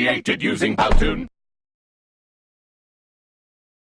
created using Powtoon.